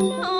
Oh, no.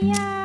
Yeah.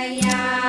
กั